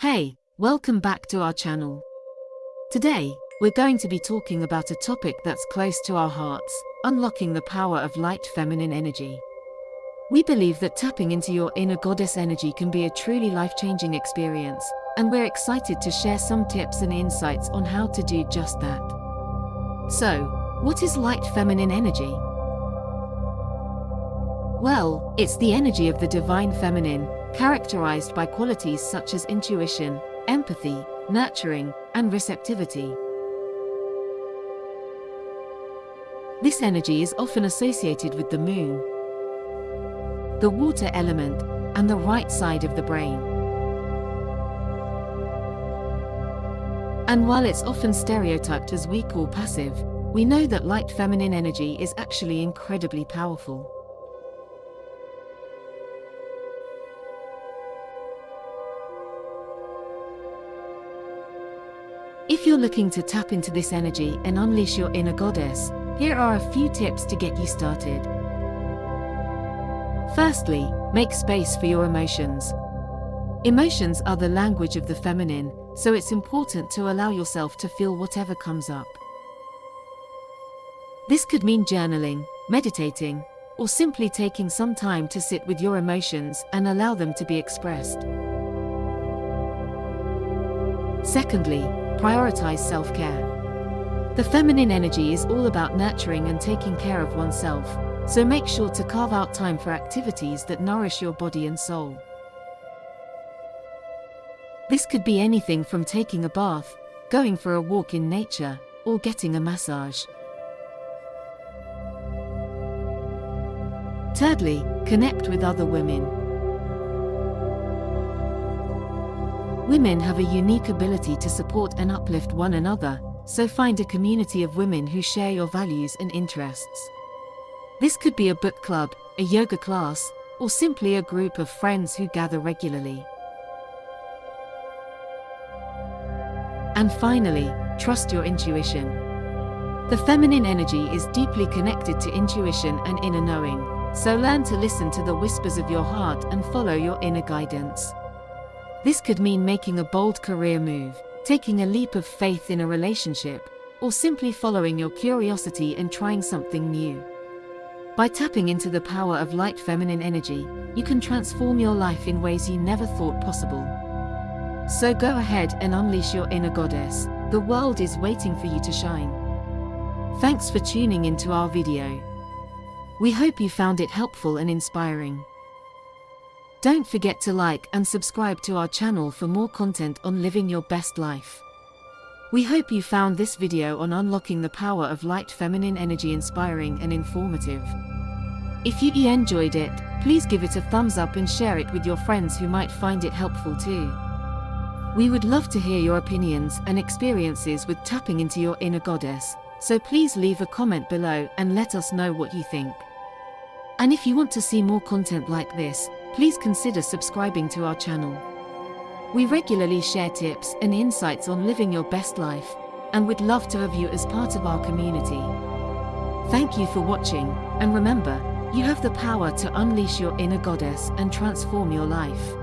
Hey, welcome back to our channel. Today, we're going to be talking about a topic that's close to our hearts, unlocking the power of light feminine energy. We believe that tapping into your inner goddess energy can be a truly life-changing experience, and we're excited to share some tips and insights on how to do just that. So, what is light feminine energy? Well, it's the energy of the divine feminine, characterized by qualities such as intuition, empathy, nurturing, and receptivity. This energy is often associated with the moon, the water element, and the right side of the brain. And while it's often stereotyped as weak or passive, we know that light feminine energy is actually incredibly powerful. If you're looking to tap into this energy and unleash your inner goddess, here are a few tips to get you started. Firstly, make space for your emotions. Emotions are the language of the feminine, so it's important to allow yourself to feel whatever comes up. This could mean journaling, meditating, or simply taking some time to sit with your emotions and allow them to be expressed. Secondly, prioritize self-care. The feminine energy is all about nurturing and taking care of oneself, so make sure to carve out time for activities that nourish your body and soul. This could be anything from taking a bath, going for a walk in nature, or getting a massage. Thirdly, connect with other women. Women have a unique ability to support and uplift one another, so find a community of women who share your values and interests. This could be a book club, a yoga class, or simply a group of friends who gather regularly. And finally, trust your intuition. The feminine energy is deeply connected to intuition and inner knowing, so learn to listen to the whispers of your heart and follow your inner guidance. This could mean making a bold career move, taking a leap of faith in a relationship, or simply following your curiosity and trying something new. By tapping into the power of light feminine energy, you can transform your life in ways you never thought possible. So go ahead and unleash your inner goddess, the world is waiting for you to shine. Thanks for tuning into our video. We hope you found it helpful and inspiring. Don't forget to like and subscribe to our channel for more content on living your best life. We hope you found this video on unlocking the power of light feminine energy inspiring and informative. If you enjoyed it, please give it a thumbs up and share it with your friends who might find it helpful too. We would love to hear your opinions and experiences with tapping into your inner goddess, so please leave a comment below and let us know what you think. And if you want to see more content like this, please consider subscribing to our channel. We regularly share tips and insights on living your best life, and would love to have you as part of our community. Thank you for watching, and remember, you have the power to unleash your inner goddess and transform your life.